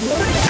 Yeah.